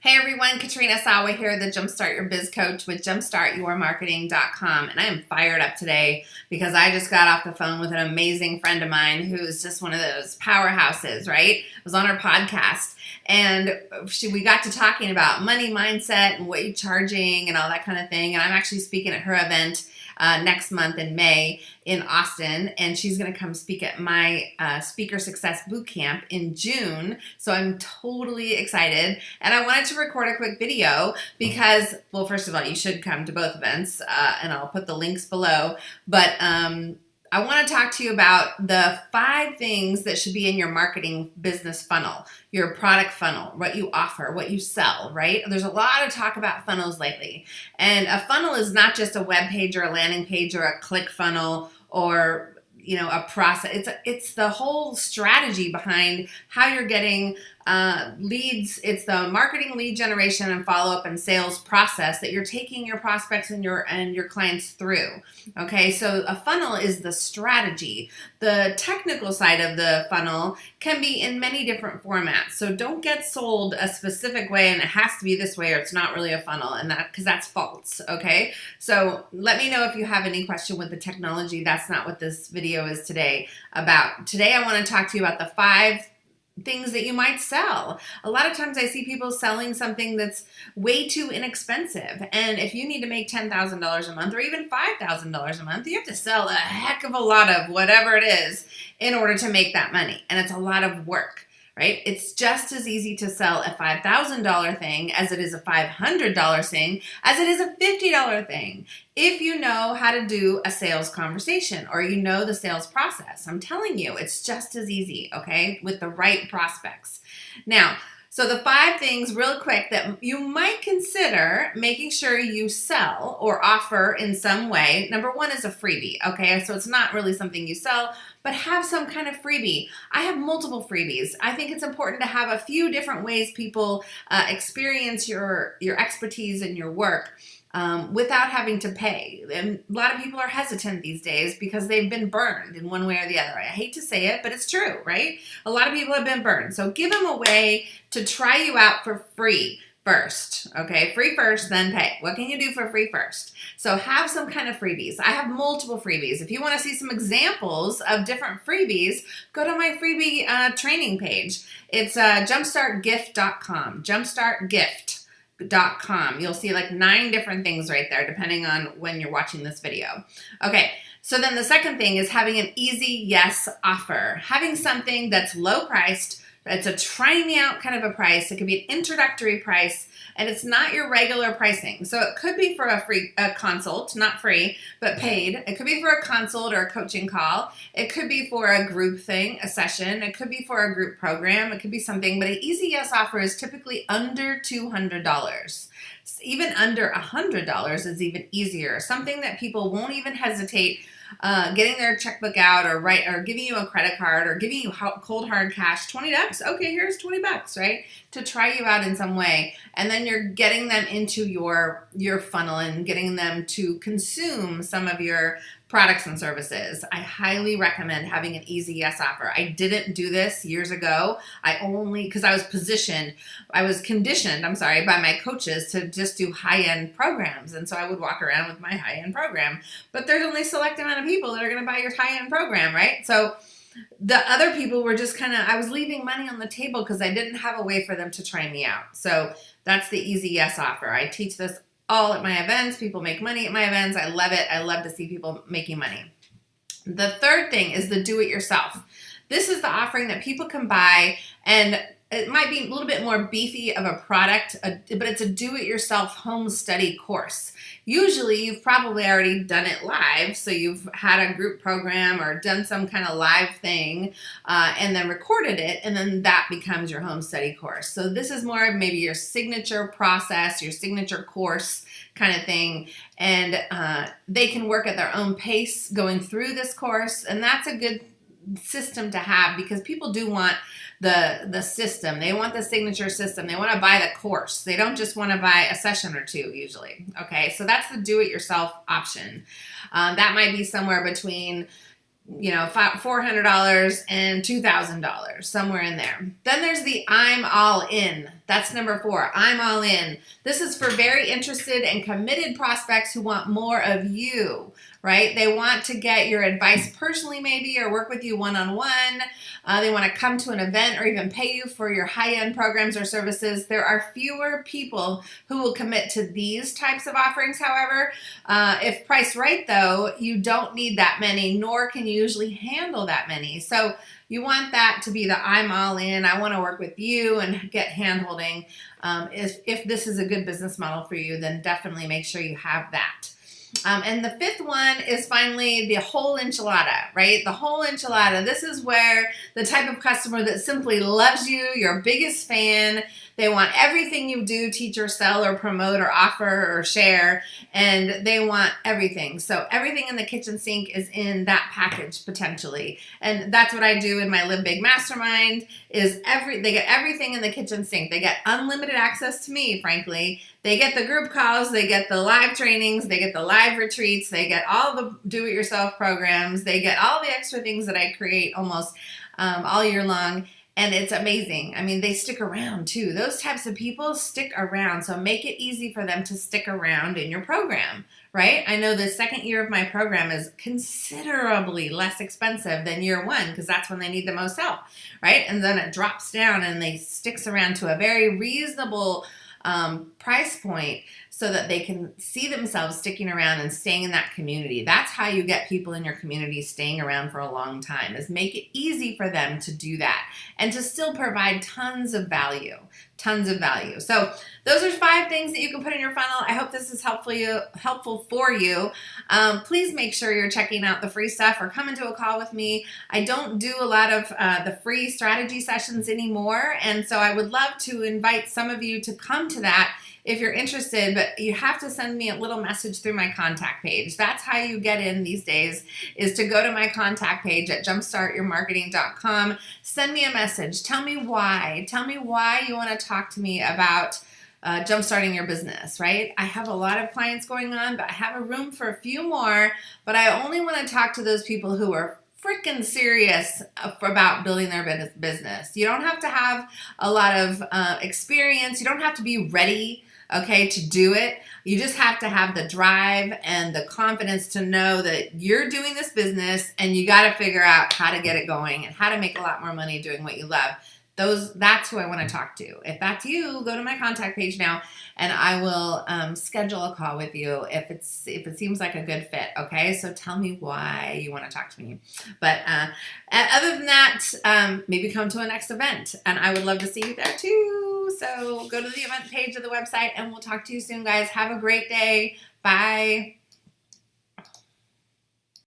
Hey everyone, Katrina Sawa here, the Jumpstart Your Biz Coach with jumpstartyourmarketing.com. And I am fired up today because I just got off the phone with an amazing friend of mine who's just one of those powerhouses, right? I was on her podcast and she, we got to talking about money mindset and what you're charging and all that kind of thing. And I'm actually speaking at her event uh, next month in May in Austin, and she's going to come speak at my uh, Speaker Success Boot Camp in June. So I'm totally excited, and I wanted to record a quick video because, well, first of all, you should come to both events, uh, and I'll put the links below. But um, I want to talk to you about the five things that should be in your marketing business funnel, your product funnel, what you offer, what you sell, right? There's a lot of talk about funnels lately. And a funnel is not just a web page or a landing page or a click funnel or you know a process it's it's the whole strategy behind how you're getting uh, leads it's the marketing lead generation and follow-up and sales process that you're taking your prospects and your and your clients through okay? So a funnel is the strategy. The technical side of the funnel can be in many different formats. So don't get sold a specific way and it has to be this way or it's not really a funnel and that because that's false okay? So let me know if you have any question with the technology. That's not what this video is today about. Today I want to talk to you about the five things that you might sell. A lot of times I see people selling something that's way too inexpensive. And if you need to make $10,000 a month or even $5,000 a month, you have to sell a heck of a lot of whatever it is in order to make that money. And it's a lot of work right? It's just as easy to sell a $5,000 thing as it is a $500 thing, as it is a $50 thing. If you know how to do a sales conversation or you know the sales process, I'm telling you, it's just as easy, okay, with the right prospects. Now, so the five things real quick that you might consider making sure you sell or offer in some way. Number one is a freebie, okay? So it's not really something you sell, but have some kind of freebie. I have multiple freebies. I think it's important to have a few different ways people uh, experience your, your expertise and your work um, without having to pay. And a lot of people are hesitant these days because they've been burned in one way or the other. I hate to say it, but it's true, right? A lot of people have been burned. So give them a way to try you out for free first. Okay, free first, then pay. What can you do for free first? So have some kind of freebies. I have multiple freebies. If you want to see some examples of different freebies, go to my freebie uh, training page. It's uh, jumpstartgift.com. Jumpstartgift com. You'll see like nine different things right there, depending on when you're watching this video. Okay, so then the second thing is having an easy yes offer. Having something that's low priced, it's a try me out kind of a price. It could be an introductory price and it's not your regular pricing. So it could be for a free a consult, not free, but paid. It could be for a consult or a coaching call. It could be for a group thing, a session. It could be for a group program. It could be something, but an easy yes offer is typically under $200. Even under a $100 is even easier. Something that people won't even hesitate uh, getting their checkbook out or right or giving you a credit card or giving you cold hard cash 20 bucks. Okay here's 20 bucks right? To try you out in some way. And then you're getting them into your your funnel and getting them to consume some of your products and services. I highly recommend having an easy yes offer. I didn't do this years ago. I only, because I was positioned, I was conditioned, I'm sorry, by my coaches to just do high-end programs. And so I would walk around with my high-end program. But there's only a select amount of people that are going to buy your high-end program, right? So the other people were just kind of, I was leaving money on the table because I didn't have a way for them to try me out. So that's the easy yes offer. I teach this all at my events. People make money at my events. I love it. I love to see people making money. The third thing is the do it yourself. This is the offering that people can buy and it might be a little bit more beefy of a product, but it's a do-it-yourself home study course. Usually you've probably already done it live, so you've had a group program or done some kind of live thing uh, and then recorded it, and then that becomes your home study course. So this is more of maybe your signature process, your signature course kind of thing, and uh, they can work at their own pace going through this course, and that's a good system to have because people do want the the system. They want the signature system. They want to buy the course. They don't just want to buy a session or two usually. Okay, so that's the do-it-yourself option. Um, that might be somewhere between you know, $400 and $2,000, somewhere in there. Then there's the I'm all in. That's number four. I'm all in. This is for very interested and committed prospects who want more of you, right? They want to get your advice personally, maybe, or work with you one on one. They want to come to an event or even pay you for your high end programs or services. There are fewer people who will commit to these types of offerings, however. Uh, if priced right, though, you don't need that many, nor can you usually handle that many. So you want that to be the I'm all in. I want to work with you and get handholding. Um, if, if this is a good business model for you, then definitely make sure you have that. Um, and the fifth one is finally the whole enchilada, right? The whole enchilada. This is where the type of customer that simply loves you, your biggest fan, they want everything you do, teach or sell or promote or offer or share, and they want everything. So everything in the kitchen sink is in that package potentially. And that's what I do in my Live Big Mastermind is every they get everything in the kitchen sink. They get unlimited access to me, frankly. They get the group calls, they get the live trainings, they get the live retreats, they get all the do-it-yourself programs, they get all the extra things that I create almost um, all year long and it's amazing. I mean, they stick around too. Those types of people stick around. So make it easy for them to stick around in your program, right? I know the second year of my program is considerably less expensive than year one because that's when they need the most help, right? And then it drops down and they sticks around to a very reasonable um, price point so that they can see themselves sticking around and staying in that community. That's how you get people in your community staying around for a long time is make it easy for them to do that and to still provide tons of value, tons of value. So those are five things that you can put in your funnel. I hope this is helpful you helpful for you. Um, please make sure you're checking out the free stuff or come into a call with me. I don't do a lot of uh, the free strategy sessions anymore, and so I would love to invite some of you to come to that if you're interested, but you have to send me a little message through my contact page. That's how you get in these days is to go to my contact page at jumpstartyourmarketing.com. Send me a message. Tell me why. Tell me why you want to talk to me about uh, jumpstarting your business, right? I have a lot of clients going on, but I have a room for a few more, but I only want to talk to those people who are freaking serious about building their business. You don't have to have a lot of uh, experience. You don't have to be ready okay, to do it. You just have to have the drive and the confidence to know that you're doing this business and you got to figure out how to get it going and how to make a lot more money doing what you love those that's who I want to talk to. If that's you, go to my contact page now, and I will um, schedule a call with you if it's if it seems like a good fit. Okay, so tell me why you want to talk to me. But uh, other than that, um, maybe come to a next event, and I would love to see you there too. So go to the event page of the website, and we'll talk to you soon, guys. Have a great day. Bye.